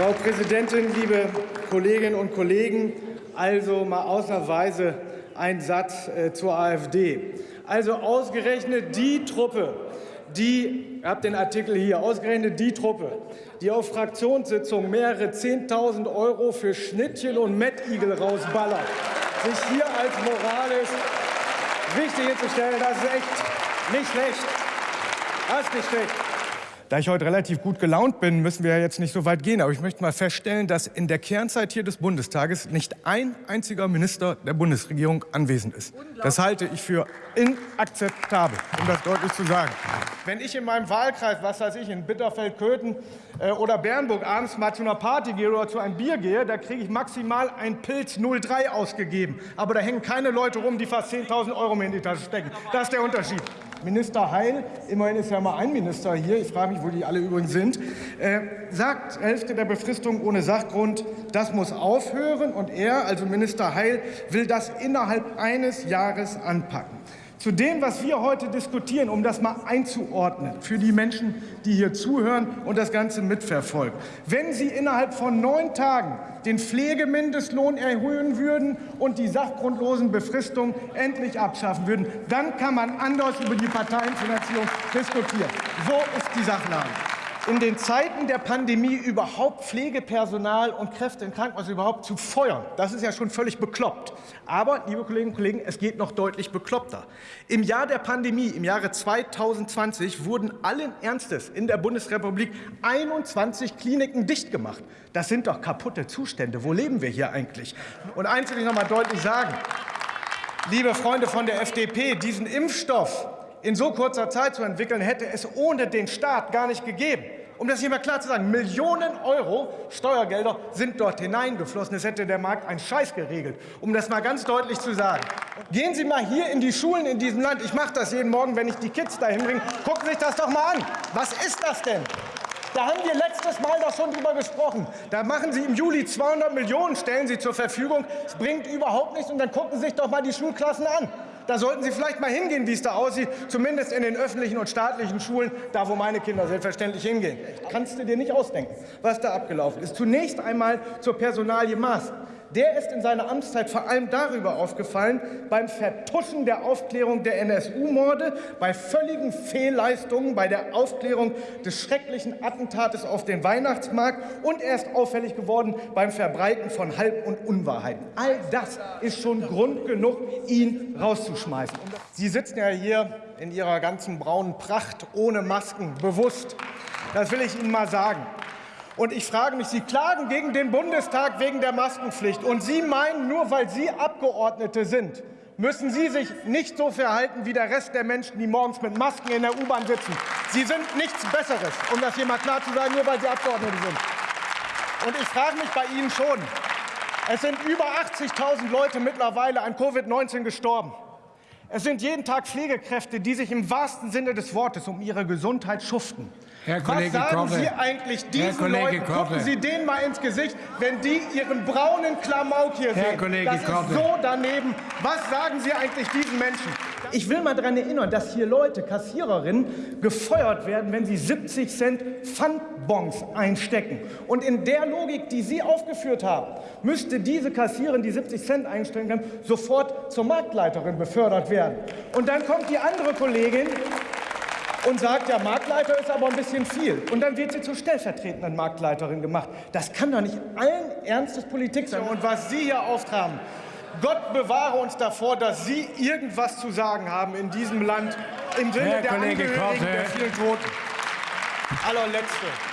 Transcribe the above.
Frau Präsidentin, liebe Kolleginnen und Kollegen! Also mal ausnahmsweise ein Satz äh, zur AfD. Also ausgerechnet die Truppe, die, ihr habt den Artikel hier, ausgerechnet die Truppe, die auf Fraktionssitzungen mehrere 10.000 Euro für Schnittchen und Mettigel rausballert, sich hier als moralisch wichtig hinzustellen, das ist echt nicht schlecht. Das ist nicht schlecht. Da ich heute relativ gut gelaunt bin, müssen wir ja jetzt nicht so weit gehen. Aber ich möchte mal feststellen, dass in der Kernzeit hier des Bundestages nicht ein einziger Minister der Bundesregierung anwesend ist. Das halte ich für inakzeptabel, um das deutlich zu sagen. Wenn ich in meinem Wahlkreis, was weiß ich, in Bitterfeld, Köthen äh, oder Bernburg abends mal zu einer Party gehe oder zu einem Bier gehe, da kriege ich maximal ein Pilz 03 ausgegeben. Aber da hängen keine Leute rum, die fast 10.000 Euro mir in die Tasche stecken. Das ist der Unterschied. Minister Heil, immerhin ist ja mal ein Minister hier, ich frage mich, wo die alle übrigens sind, äh, sagt, Hälfte der Befristung ohne Sachgrund, das muss aufhören. Und er, also Minister Heil, will das innerhalb eines Jahres anpacken. Zu dem, was wir heute diskutieren, um das mal einzuordnen für die Menschen, die hier zuhören und das Ganze mitverfolgen. Wenn Sie innerhalb von neun Tagen den Pflegemindestlohn erhöhen würden und die sachgrundlosen Befristungen endlich abschaffen würden, dann kann man anders über die Parteienfinanzierung diskutieren. So ist die Sachlage in den Zeiten der Pandemie überhaupt Pflegepersonal und Kräfte in Krankenhäusern überhaupt zu feuern. Das ist ja schon völlig bekloppt. Aber, liebe Kolleginnen und Kollegen, es geht noch deutlich bekloppter. Im Jahr der Pandemie, im Jahre 2020, wurden allen Ernstes in der Bundesrepublik 21 Kliniken dicht gemacht. Das sind doch kaputte Zustände. Wo leben wir hier eigentlich? Und eins will ich noch mal deutlich sagen. Liebe Freunde von der FDP, diesen Impfstoff, in so kurzer Zeit zu entwickeln, hätte es ohne den Staat gar nicht gegeben. Um das hier mal klar zu sagen, Millionen Euro Steuergelder sind dort hineingeflossen. Es hätte der Markt einen Scheiß geregelt, um das mal ganz deutlich zu sagen. Gehen Sie mal hier in die Schulen in diesem Land. Ich mache das jeden Morgen, wenn ich die Kids dahin bringe. Gucken Sie sich das doch mal an. Was ist das denn? Da haben wir letztes Mal doch schon drüber gesprochen. Da machen Sie im Juli 200 Millionen, stellen Sie zur Verfügung. Es bringt überhaupt nichts. Und dann gucken Sie sich doch mal die Schulklassen an. Da sollten Sie vielleicht mal hingehen, wie es da aussieht, zumindest in den öffentlichen und staatlichen Schulen, da wo meine Kinder selbstverständlich hingehen. Kannst du dir nicht ausdenken, was da abgelaufen ist. Zunächst einmal zur Personalie Maas. Der ist in seiner Amtszeit vor allem darüber aufgefallen, beim Vertuschen der Aufklärung der NSU-Morde, bei völligen Fehlleistungen bei der Aufklärung des schrecklichen Attentates auf den Weihnachtsmarkt und er ist auffällig geworden beim Verbreiten von Halb- und Unwahrheiten. All das ist schon Grund genug, ihn rauszuschmeißen. Sie sitzen ja hier in Ihrer ganzen braunen Pracht ohne Masken, bewusst. Das will ich Ihnen mal sagen. Und ich frage mich, Sie klagen gegen den Bundestag wegen der Maskenpflicht. Und Sie meinen, nur weil Sie Abgeordnete sind, müssen Sie sich nicht so verhalten wie der Rest der Menschen, die morgens mit Masken in der U-Bahn sitzen. Sie sind nichts Besseres, um das hier mal klar zu sagen, nur weil Sie Abgeordnete sind. Und ich frage mich bei Ihnen schon, es sind über 80.000 Leute mittlerweile an Covid-19 gestorben. Es sind jeden Tag Pflegekräfte, die sich im wahrsten Sinne des Wortes um ihre Gesundheit schuften. Herr Kollege Was sagen Korte. Sie eigentlich diesen Leuten? Korte. Gucken Sie denen mal ins Gesicht, wenn die ihren braunen Klamauk hier Herr sehen. Kollege das ist Korte. so daneben. Was sagen Sie eigentlich diesen Menschen? Ich will mal daran erinnern, dass hier Leute, Kassiererinnen, gefeuert werden, wenn sie 70 Cent Pfandbons einstecken. Und in der Logik, die Sie aufgeführt haben, müsste diese Kassiererin, die 70 Cent einstecken kann, sofort zur Marktleiterin befördert werden. Und dann kommt die andere Kollegin und sagt, ja, Marktleiter ist aber ein bisschen viel. Und dann wird sie zur stellvertretenden Marktleiterin gemacht. Das kann doch nicht allen Ernstes Politik sein. Und was Sie hier auftragen, Gott bewahre uns davor, dass Sie irgendwas zu sagen haben in diesem Land im Sinne Herr der Kollege Angehörigen Korte. der vielen Toten. Allerletzte.